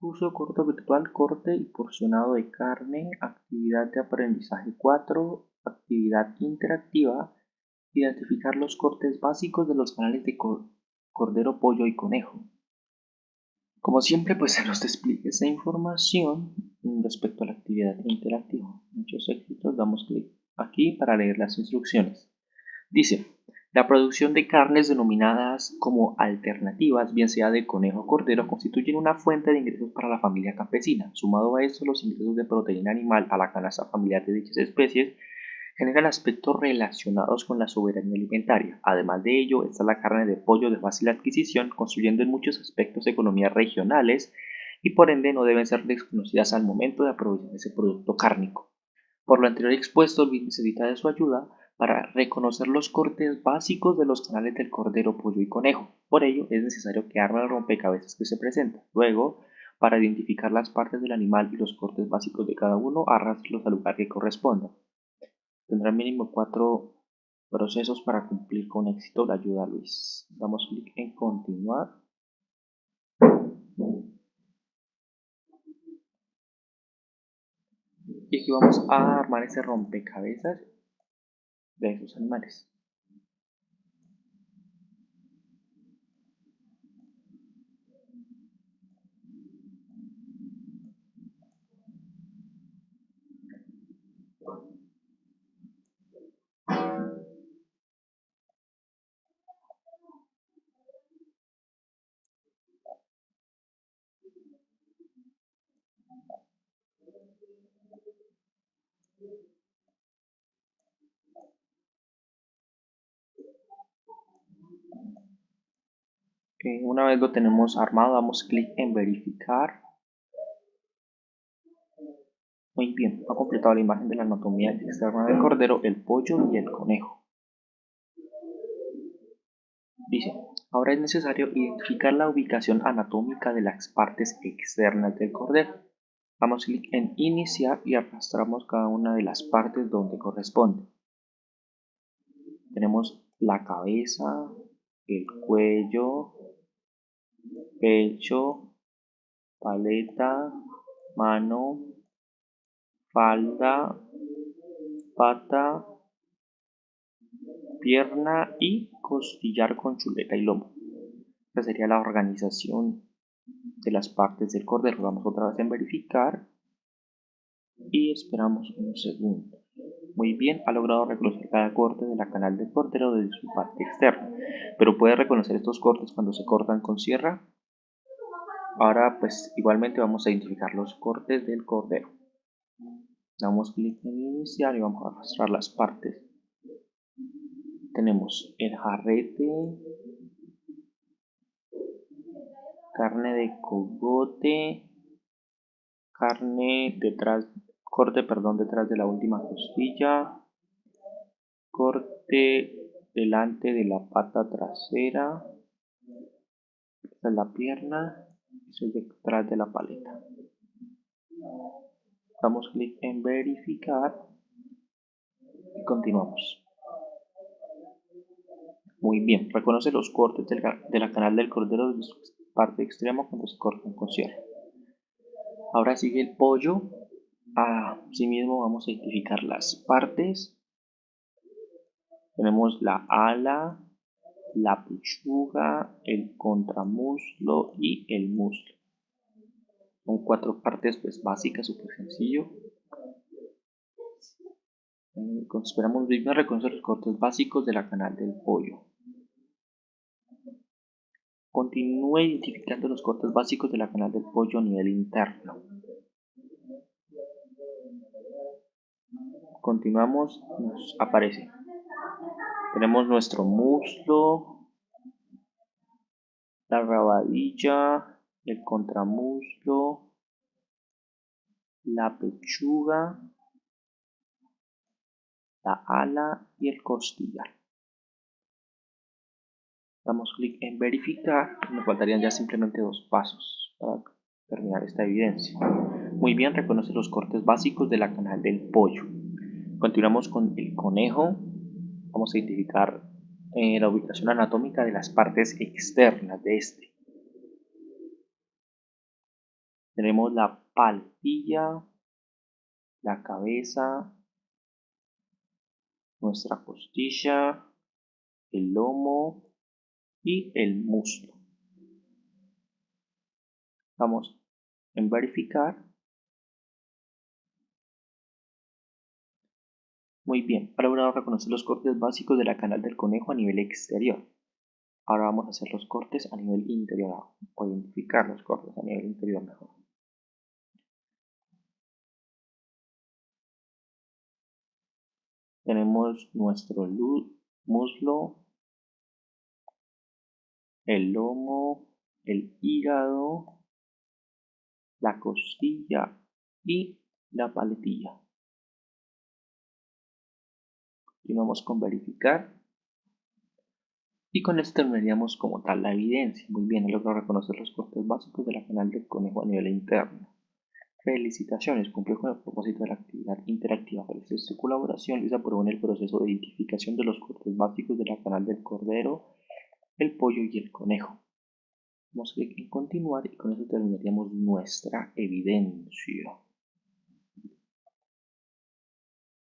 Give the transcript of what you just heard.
Curso corto virtual, corte y porcionado de carne, actividad de aprendizaje 4, actividad interactiva, identificar los cortes básicos de los canales de cordero, pollo y conejo. Como siempre, pues se nos despliega esa información respecto a la actividad interactiva. Muchos éxitos, damos clic aquí para leer las instrucciones. Dice, la producción de carnes denominadas como alternativas, bien sea de conejo o cordero, constituyen una fuente de ingresos para la familia campesina. Sumado a esto, los ingresos de proteína animal a la canasta familiar de dichas especies generan aspectos relacionados con la soberanía alimentaria. Además de ello, está la carne de pollo de fácil adquisición, construyendo en muchos aspectos economías regionales y por ende no deben ser desconocidas al momento de aprovechar ese producto cárnico. Por lo anterior expuesto, el necesita de su ayuda para reconocer los cortes básicos de los canales del cordero, pollo y conejo. Por ello, es necesario que arme el rompecabezas que se presenta. Luego, para identificar las partes del animal y los cortes básicos de cada uno, arrastrarlos al lugar que corresponda. Tendrá mínimo cuatro procesos para cumplir con éxito la ayuda Luis. Damos clic en continuar. Y aquí vamos a armar ese rompecabezas de esos animales. Una vez lo tenemos armado, damos clic en verificar. Muy bien, ha completado la imagen de la anatomía externa del cordero, el pollo y el conejo. Dice, ahora es necesario identificar la ubicación anatómica de las partes externas del cordero. Damos clic en iniciar y arrastramos cada una de las partes donde corresponde. Tenemos la cabeza, el cuello, pecho, paleta, mano, falda, pata, pierna y costillar con chuleta y lomo. Esta sería la organización de las partes del cordero. Vamos otra vez en verificar y esperamos un segundo. Muy bien, ha logrado reconocer cada corte de la canal del cordero desde su parte externa, pero puede reconocer estos cortes cuando se cortan con sierra Ahora pues igualmente vamos a identificar los cortes del cordero. Damos clic en iniciar y vamos a arrastrar las partes. Tenemos el jarrete, carne de cogote, carne detrás, corte perdón detrás de la última costilla, corte delante de la pata trasera, esta es la pierna, es detrás de la paleta. Damos clic en verificar y continuamos. Muy bien, reconoce los cortes de la canal del cordero de su parte extrema cuando se cortan con cierre. Ahora sigue el pollo. Asimismo vamos a identificar las partes. Tenemos la ala, la pechuga, el contramuslo y el muslo. Son cuatro partes pues básicas, súper sencillo. Eh, esperamos bien reconocer los cortes básicos de la canal del pollo. Continúe identificando los cortes básicos de la canal del pollo a nivel interno. Continuamos, nos aparece tenemos nuestro muslo, la rabadilla, el contramuslo, la pechuga, la ala y el costillar. Damos clic en verificar. Nos faltarían ya simplemente dos pasos para terminar esta evidencia. Muy bien, reconoce los cortes básicos de la canal del pollo. Continuamos con el conejo vamos a identificar eh, la ubicación anatómica de las partes externas de este. Tenemos la paletilla, la cabeza, nuestra costilla, el lomo y el muslo. Vamos en verificar. Muy bien, ha logrado reconocer los cortes básicos de la canal del conejo a nivel exterior. Ahora vamos a hacer los cortes a nivel interior, o identificar los cortes a nivel interior mejor. Tenemos nuestro muslo, el lomo, el hígado, la costilla y la paletilla. Continuamos con verificar. Y con esto terminaríamos como tal la evidencia. Muy bien, he logrado reconocer los cortes básicos de la canal del conejo a nivel interno. Felicitaciones, cumplió con el propósito de la actividad interactiva. Gracias a su colaboración, Luis aprobó en el proceso de identificación de los cortes básicos de la canal del cordero, el pollo y el conejo. Vamos a clic en continuar y con eso terminaríamos nuestra evidencia.